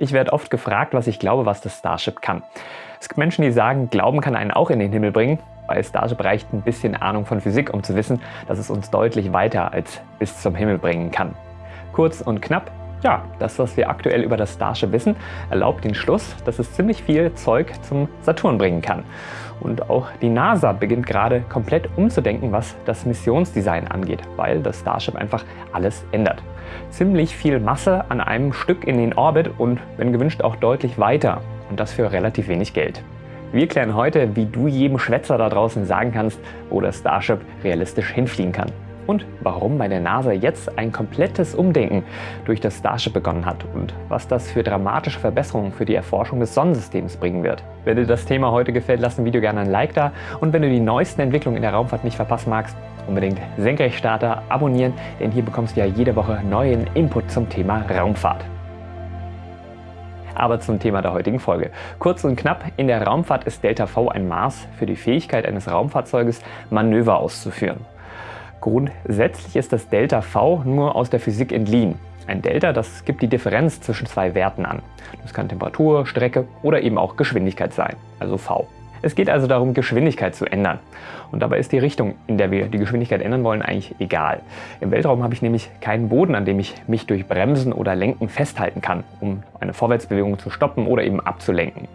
Ich werde oft gefragt, was ich glaube, was das Starship kann. Es gibt Menschen, die sagen, Glauben kann einen auch in den Himmel bringen. Bei Starship reicht ein bisschen Ahnung von Physik, um zu wissen, dass es uns deutlich weiter als bis zum Himmel bringen kann. Kurz und knapp, ja, das, was wir aktuell über das Starship wissen, erlaubt den Schluss, dass es ziemlich viel Zeug zum Saturn bringen kann. Und auch die NASA beginnt gerade komplett umzudenken, was das Missionsdesign angeht, weil das Starship einfach alles ändert. Ziemlich viel Masse an einem Stück in den Orbit und wenn gewünscht auch deutlich weiter und das für relativ wenig Geld. Wir klären heute, wie du jedem Schwätzer da draußen sagen kannst, wo das Starship realistisch hinfliegen kann und warum bei der NASA jetzt ein komplettes Umdenken durch das Starship begonnen hat und was das für dramatische Verbesserungen für die Erforschung des Sonnensystems bringen wird. Wenn dir das Thema heute gefällt, lass dem Video gerne ein Like da und wenn du die neuesten Entwicklungen in der Raumfahrt nicht verpassen magst, unbedingt Senkrechtstarter abonnieren, denn hier bekommst du ja jede Woche neuen Input zum Thema Raumfahrt aber zum Thema der heutigen Folge. Kurz und knapp, in der Raumfahrt ist Delta V ein Maß für die Fähigkeit eines Raumfahrzeuges, Manöver auszuführen. Grundsätzlich ist das Delta V nur aus der Physik entliehen. Ein Delta, das gibt die Differenz zwischen zwei Werten an. Das kann Temperatur, Strecke oder eben auch Geschwindigkeit sein, also V. Es geht also darum, Geschwindigkeit zu ändern. Und dabei ist die Richtung, in der wir die Geschwindigkeit ändern wollen, eigentlich egal. Im Weltraum habe ich nämlich keinen Boden, an dem ich mich durch Bremsen oder Lenken festhalten kann, um eine Vorwärtsbewegung zu stoppen oder eben abzulenken.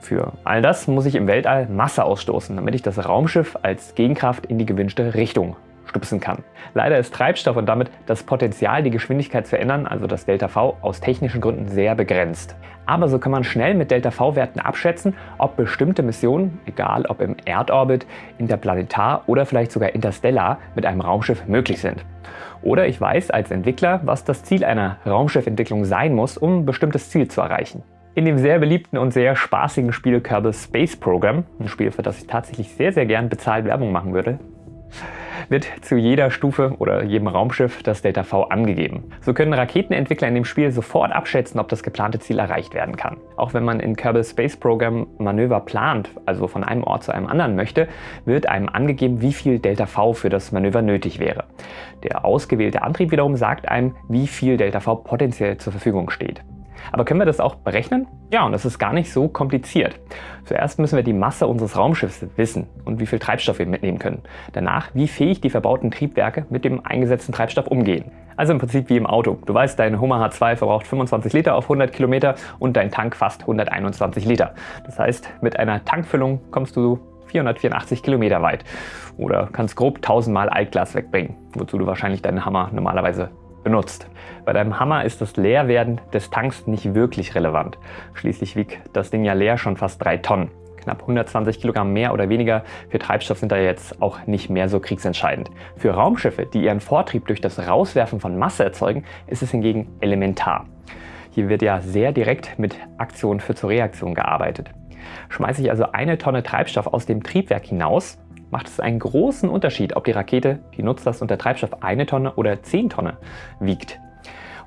Für all das muss ich im Weltall Masse ausstoßen, damit ich das Raumschiff als Gegenkraft in die gewünschte Richtung stupsen kann. Leider ist Treibstoff und damit das Potenzial, die Geschwindigkeit zu ändern, also das Delta-V, aus technischen Gründen sehr begrenzt. Aber so kann man schnell mit Delta-V-Werten abschätzen, ob bestimmte Missionen, egal ob im Erdorbit, interplanetar oder vielleicht sogar interstellar, mit einem Raumschiff möglich sind. Oder ich weiß als Entwickler, was das Ziel einer Raumschiffentwicklung sein muss, um ein bestimmtes Ziel zu erreichen. In dem sehr beliebten und sehr spaßigen Spiel Kerbal Space Program, ein Spiel, für das ich tatsächlich sehr, sehr gern bezahlt Werbung machen würde, wird zu jeder Stufe oder jedem Raumschiff das Delta V angegeben. So können Raketenentwickler in dem Spiel sofort abschätzen, ob das geplante Ziel erreicht werden kann. Auch wenn man in Kerbal Space Program Manöver plant, also von einem Ort zu einem anderen möchte, wird einem angegeben, wie viel Delta V für das Manöver nötig wäre. Der ausgewählte Antrieb wiederum sagt einem, wie viel Delta V potenziell zur Verfügung steht. Aber können wir das auch berechnen? Ja, und das ist gar nicht so kompliziert. Zuerst müssen wir die Masse unseres Raumschiffs wissen und wie viel Treibstoff wir mitnehmen können. Danach, wie fähig die verbauten Triebwerke mit dem eingesetzten Treibstoff umgehen. Also im Prinzip wie im Auto. Du weißt, dein Hummer H2 verbraucht 25 Liter auf 100 Kilometer und dein Tank fast 121 Liter. Das heißt, mit einer Tankfüllung kommst du 484 Kilometer weit oder kannst grob 1000 Mal Altglas wegbringen, wozu du wahrscheinlich deinen Hammer normalerweise benutzt. Bei deinem Hammer ist das Leerwerden des Tanks nicht wirklich relevant. Schließlich wiegt das Ding ja leer schon fast 3 Tonnen. Knapp 120 Kilogramm mehr oder weniger für Treibstoff sind da jetzt auch nicht mehr so kriegsentscheidend. Für Raumschiffe, die ihren Vortrieb durch das Rauswerfen von Masse erzeugen, ist es hingegen elementar. Hier wird ja sehr direkt mit Aktion für zur Reaktion gearbeitet. Schmeiße ich also eine Tonne Treibstoff aus dem Triebwerk hinaus, macht es einen großen Unterschied, ob die Rakete die Nutzlast und der Treibstoff eine Tonne oder 10 Tonne wiegt.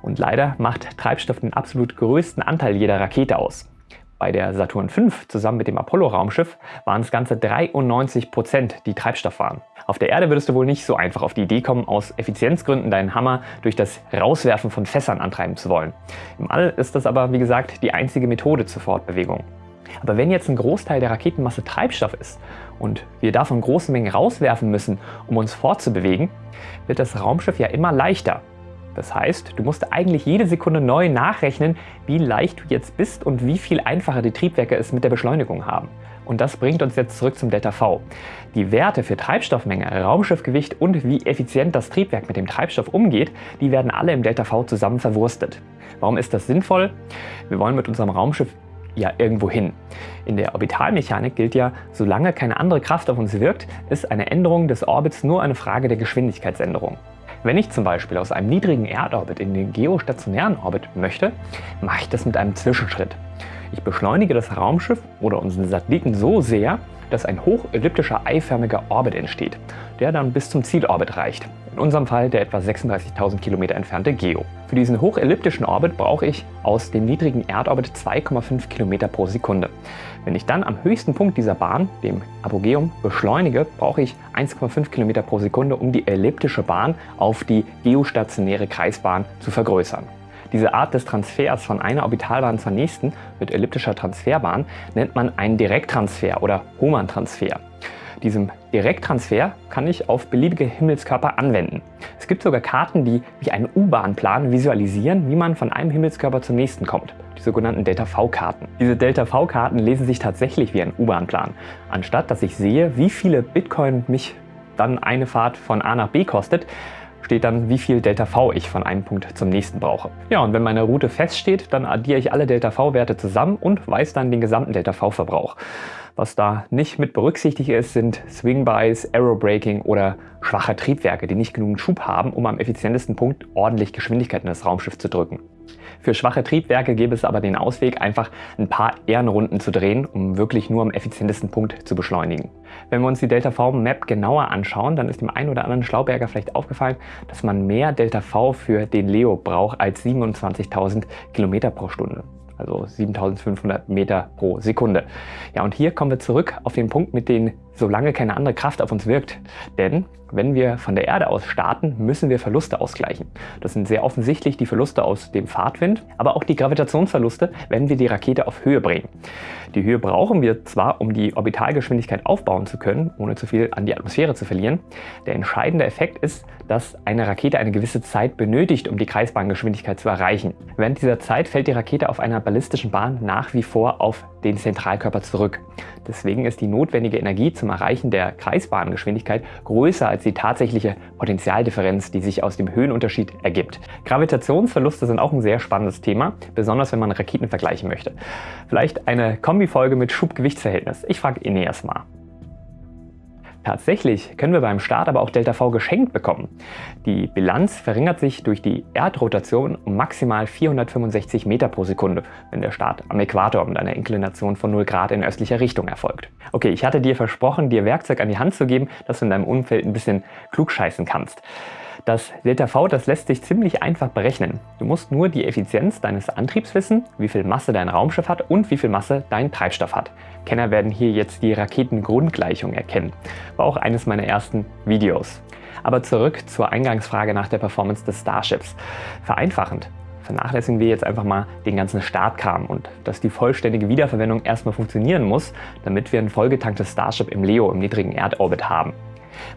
Und leider macht Treibstoff den absolut größten Anteil jeder Rakete aus. Bei der Saturn V zusammen mit dem Apollo-Raumschiff waren es ganze 93 Prozent, die Treibstoff waren. Auf der Erde würdest du wohl nicht so einfach auf die Idee kommen, aus Effizienzgründen deinen Hammer durch das Rauswerfen von Fässern antreiben zu wollen. Im All ist das aber, wie gesagt, die einzige Methode zur Fortbewegung. Aber wenn jetzt ein Großteil der Raketenmasse Treibstoff ist und wir davon große Mengen rauswerfen müssen, um uns fortzubewegen, wird das Raumschiff ja immer leichter. Das heißt, du musst eigentlich jede Sekunde neu nachrechnen, wie leicht du jetzt bist und wie viel einfacher die Triebwerke es mit der Beschleunigung haben. Und das bringt uns jetzt zurück zum Delta V. Die Werte für Treibstoffmenge, Raumschiffgewicht und wie effizient das Triebwerk mit dem Treibstoff umgeht, die werden alle im Delta V zusammen verwurstet. Warum ist das sinnvoll? Wir wollen mit unserem Raumschiff ja irgendwo hin. In der Orbitalmechanik gilt ja, solange keine andere Kraft auf uns wirkt, ist eine Änderung des Orbits nur eine Frage der Geschwindigkeitsänderung. Wenn ich zum Beispiel aus einem niedrigen Erdorbit in den geostationären Orbit möchte, mache ich das mit einem Zwischenschritt. Ich beschleunige das Raumschiff oder unseren Satelliten so sehr, dass ein hochelliptischer eiförmiger Orbit entsteht, der dann bis zum Zielorbit reicht. In unserem Fall der etwa 36.000 Kilometer entfernte GEO. Für diesen hochelliptischen Orbit brauche ich aus dem niedrigen Erdorbit 2,5 Kilometer pro Sekunde. Wenn ich dann am höchsten Punkt dieser Bahn, dem Apogeum, beschleunige, brauche ich 1,5 Kilometer pro Sekunde, um die elliptische Bahn auf die geostationäre Kreisbahn zu vergrößern. Diese Art des Transfers von einer Orbitalbahn zur nächsten mit elliptischer Transferbahn nennt man einen Direkttransfer oder Hohmann-Transfer. Diesem Direkttransfer kann ich auf beliebige Himmelskörper anwenden. Es gibt sogar Karten, die wie einen U-Bahn-Plan visualisieren, wie man von einem Himmelskörper zum nächsten kommt. Die sogenannten Delta-V-Karten. Diese Delta-V-Karten lesen sich tatsächlich wie ein U-Bahn-Plan. Anstatt dass ich sehe, wie viele Bitcoin mich dann eine Fahrt von A nach B kostet, steht dann, wie viel Delta V ich von einem Punkt zum nächsten brauche. Ja, und wenn meine Route feststeht, dann addiere ich alle Delta V-Werte zusammen und weiß dann den gesamten Delta V-Verbrauch. Was da nicht mit berücksichtigt ist, sind Swing Buys, Aerobraking oder schwache Triebwerke, die nicht genügend Schub haben, um am effizientesten Punkt ordentlich Geschwindigkeit in das Raumschiff zu drücken. Für schwache Triebwerke gäbe es aber den Ausweg, einfach ein paar Ehrenrunden zu drehen, um wirklich nur am effizientesten Punkt zu beschleunigen. Wenn wir uns die Delta-V-Map genauer anschauen, dann ist dem einen oder anderen Schlauberger vielleicht aufgefallen, dass man mehr Delta-V für den Leo braucht als 27.000 Kilometer pro Stunde also 7500 Meter pro Sekunde. Ja, und hier kommen wir zurück auf den Punkt mit den solange keine andere Kraft auf uns wirkt. Denn wenn wir von der Erde aus starten, müssen wir Verluste ausgleichen. Das sind sehr offensichtlich die Verluste aus dem Fahrtwind, aber auch die Gravitationsverluste, wenn wir die Rakete auf Höhe bringen. Die Höhe brauchen wir zwar, um die Orbitalgeschwindigkeit aufbauen zu können, ohne zu viel an die Atmosphäre zu verlieren. Der entscheidende Effekt ist, dass eine Rakete eine gewisse Zeit benötigt, um die Kreisbahngeschwindigkeit zu erreichen. Während dieser Zeit fällt die Rakete auf einer ballistischen Bahn nach wie vor auf den Zentralkörper zurück. Deswegen ist die notwendige Energie zum Erreichen der Kreisbahngeschwindigkeit größer als die tatsächliche Potentialdifferenz, die sich aus dem Höhenunterschied ergibt. Gravitationsverluste sind auch ein sehr spannendes Thema, besonders wenn man Raketen vergleichen möchte. Vielleicht eine Kombifolge mit Schub-Gewichtsverhältnis. Ich frage Ineas mal. Tatsächlich können wir beim Start aber auch Delta V geschenkt bekommen. Die Bilanz verringert sich durch die Erdrotation um maximal 465 Meter pro Sekunde, wenn der Start am Äquator mit einer Inklination von 0 Grad in östlicher Richtung erfolgt. Okay, ich hatte dir versprochen, dir Werkzeug an die Hand zu geben, dass du in deinem Umfeld ein bisschen klugscheißen kannst. Das Delta V, das lässt sich ziemlich einfach berechnen. Du musst nur die Effizienz deines Antriebs wissen, wie viel Masse dein Raumschiff hat und wie viel Masse dein Treibstoff hat. Kenner werden hier jetzt die Raketengrundgleichung erkennen. War auch eines meiner ersten Videos. Aber zurück zur Eingangsfrage nach der Performance des Starships. Vereinfachend vernachlässigen wir jetzt einfach mal den ganzen Startkram und dass die vollständige Wiederverwendung erstmal funktionieren muss, damit wir ein vollgetanktes Starship im LEO im niedrigen Erdorbit haben.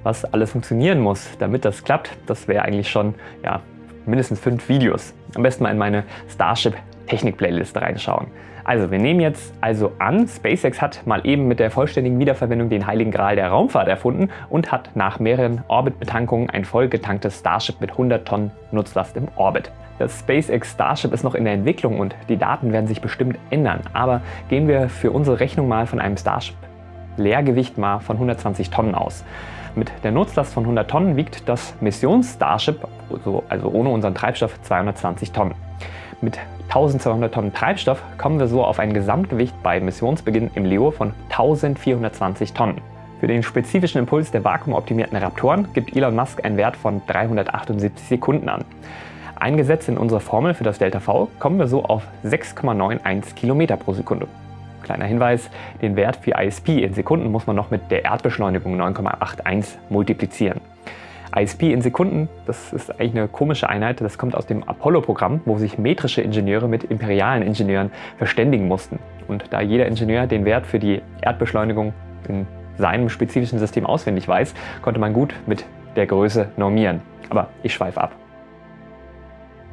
Was alles funktionieren muss, damit das klappt, das wäre eigentlich schon ja, mindestens fünf Videos. Am besten mal in meine Starship Technik Playlist reinschauen. Also wir nehmen jetzt also an, SpaceX hat mal eben mit der vollständigen Wiederverwendung den heiligen Gral der Raumfahrt erfunden und hat nach mehreren Orbit-Betankungen ein vollgetanktes Starship mit 100 Tonnen Nutzlast im Orbit. Das SpaceX Starship ist noch in der Entwicklung und die Daten werden sich bestimmt ändern, aber gehen wir für unsere Rechnung mal von einem Starship Leergewicht mal von 120 Tonnen aus. Mit der Nutzlast von 100 Tonnen wiegt das Missions-Starship, also, ohne unseren Treibstoff, 220 Tonnen. Mit 1200 Tonnen Treibstoff kommen wir so auf ein Gesamtgewicht bei Missionsbeginn im LEO von 1420 Tonnen. Für den spezifischen Impuls der vakuumoptimierten Raptoren gibt Elon Musk einen Wert von 378 Sekunden an. Eingesetzt in unserer Formel für das Delta V kommen wir so auf 6,91 Kilometer pro Sekunde. Kleiner Hinweis, den Wert für ISP in Sekunden muss man noch mit der Erdbeschleunigung 9,81 multiplizieren. ISP in Sekunden, das ist eigentlich eine komische Einheit, das kommt aus dem Apollo-Programm, wo sich metrische Ingenieure mit imperialen Ingenieuren verständigen mussten. Und da jeder Ingenieur den Wert für die Erdbeschleunigung in seinem spezifischen System auswendig weiß, konnte man gut mit der Größe normieren. Aber ich schweife ab.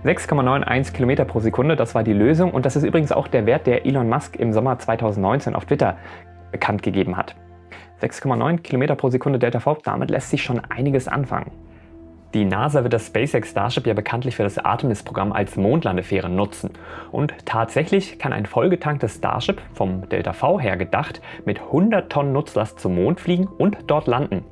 6,91 Kilometer pro Sekunde, das war die Lösung und das ist übrigens auch der Wert, der Elon Musk im Sommer 2019 auf Twitter bekannt gegeben hat. 6,9 Kilometer pro Sekunde Delta V, damit lässt sich schon einiges anfangen. Die NASA wird das SpaceX Starship ja bekanntlich für das Artemis-Programm als Mondlandefähre nutzen. Und tatsächlich kann ein vollgetanktes Starship, vom Delta V her gedacht, mit 100 Tonnen Nutzlast zum Mond fliegen und dort landen.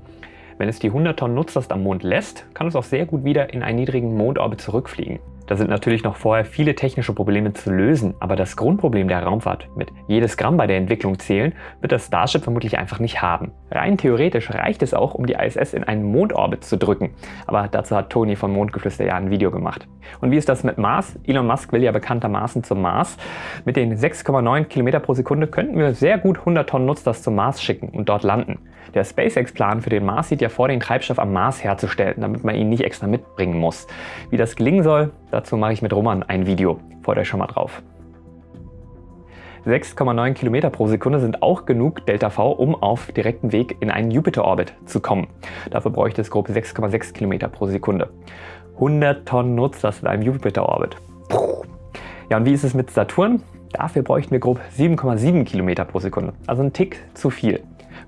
Wenn es die 100 Tonnen Nutzlast am Mond lässt, kann es auch sehr gut wieder in einen niedrigen Mondorbit zurückfliegen. Da sind natürlich noch vorher viele technische Probleme zu lösen, aber das Grundproblem der Raumfahrt mit jedes Gramm bei der Entwicklung zählen, wird das Starship vermutlich einfach nicht haben. Rein theoretisch reicht es auch, um die ISS in einen Mondorbit zu drücken, aber dazu hat Tony von Mondgeflüster ja ein Video gemacht. Und wie ist das mit Mars? Elon Musk will ja bekanntermaßen zum Mars. Mit den 6,9 Kilometer pro Sekunde könnten wir sehr gut 100 Tonnen Nutzlast zum Mars schicken und dort landen. Der SpaceX-Plan für den Mars sieht ja vor, den Treibstoff am Mars herzustellen, damit man ihn nicht extra mitbringen muss. Wie das gelingen soll, dazu mache ich mit Roman ein Video. Freut euch schon mal drauf. 6,9 Kilometer pro Sekunde sind auch genug Delta-V, um auf direktem Weg in einen Jupiter-Orbit zu kommen. Dafür bräuchte es grob 6,6 Kilometer pro Sekunde. 100 Tonnen Nutzlast in einem Jupiter-Orbit. Ja, und wie ist es mit Saturn? Dafür bräuchten wir grob 7,7 Kilometer pro Sekunde, also ein Tick zu viel.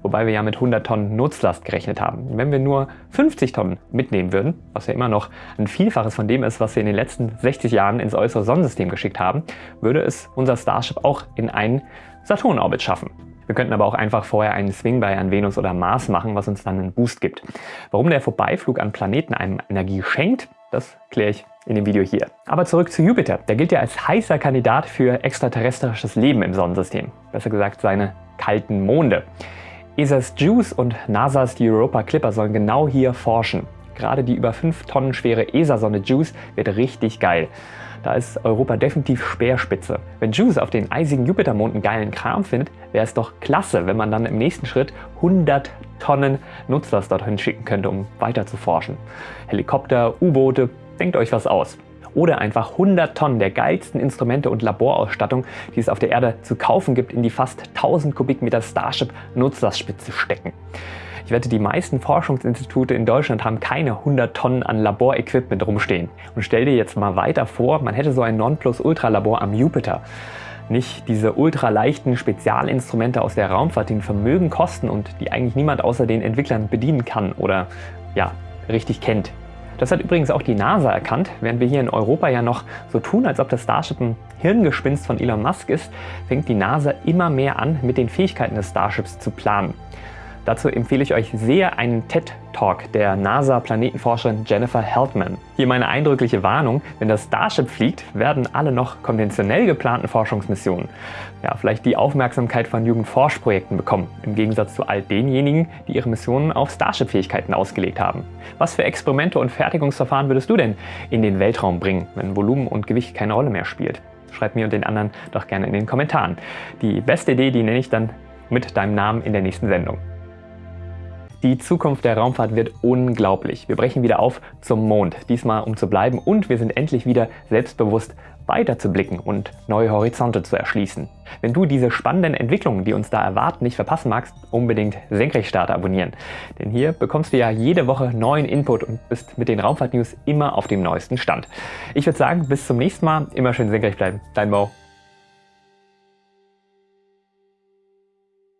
Wobei wir ja mit 100 Tonnen Nutzlast gerechnet haben. Wenn wir nur 50 Tonnen mitnehmen würden, was ja immer noch ein Vielfaches von dem ist, was wir in den letzten 60 Jahren ins äußere Sonnensystem geschickt haben, würde es unser Starship auch in einen Saturn-Orbit schaffen. Wir könnten aber auch einfach vorher einen Swing bei an Venus oder Mars machen, was uns dann einen Boost gibt. Warum der Vorbeiflug an Planeten einem Energie schenkt, das kläre ich in dem Video hier. Aber zurück zu Jupiter. Der gilt ja als heißer Kandidat für extraterrestrisches Leben im Sonnensystem. Besser gesagt seine kalten Monde. ESA's JUICE und NASA's Europa Clipper sollen genau hier forschen. Gerade die über 5 Tonnen schwere ESA-Sonde JUICE wird richtig geil. Da ist Europa definitiv Speerspitze. Wenn JUICE auf den eisigen Jupitermond einen geilen Kram findet, wäre es doch klasse, wenn man dann im nächsten Schritt 100 Tonnen Nutzlast dorthin schicken könnte, um weiter zu forschen. Helikopter, U-Boote, denkt euch was aus. Oder einfach 100 Tonnen der geilsten Instrumente und Laborausstattung, die es auf der Erde zu kaufen gibt, in die fast 1000 Kubikmeter Starship Nutzlastspitze stecken. Ich wette, die meisten Forschungsinstitute in Deutschland haben keine 100 Tonnen an Laborequipment rumstehen. Und stell dir jetzt mal weiter vor, man hätte so ein Nonplusultra-Labor am Jupiter. Nicht diese ultraleichten Spezialinstrumente aus der Raumfahrt, die ein Vermögen kosten und die eigentlich niemand außer den Entwicklern bedienen kann oder ja, richtig kennt. Das hat übrigens auch die NASA erkannt. Während wir hier in Europa ja noch so tun, als ob das Starship ein Hirngespinst von Elon Musk ist, fängt die NASA immer mehr an, mit den Fähigkeiten des Starships zu planen. Dazu empfehle ich euch sehr einen TED-Talk der NASA-Planetenforscherin Jennifer Heldman. Hier meine eindrückliche Warnung, wenn das Starship fliegt, werden alle noch konventionell geplanten Forschungsmissionen ja, vielleicht die Aufmerksamkeit von Jugendforschprojekten bekommen, im Gegensatz zu all denjenigen, die ihre Missionen auf Starship-Fähigkeiten ausgelegt haben. Was für Experimente und Fertigungsverfahren würdest du denn in den Weltraum bringen, wenn Volumen und Gewicht keine Rolle mehr spielt? Schreib mir und den anderen doch gerne in den Kommentaren. Die beste Idee, die nenne ich dann mit deinem Namen in der nächsten Sendung. Die Zukunft der Raumfahrt wird unglaublich. Wir brechen wieder auf zum Mond, diesmal um zu bleiben und wir sind endlich wieder selbstbewusst weiter zu blicken und neue Horizonte zu erschließen. Wenn du diese spannenden Entwicklungen, die uns da erwarten, nicht verpassen magst, unbedingt Senkrechtstarter abonnieren. Denn hier bekommst du ja jede Woche neuen Input und bist mit den Raumfahrt-News immer auf dem neuesten Stand. Ich würde sagen, bis zum nächsten Mal, immer schön senkrecht bleiben. Dein Mo.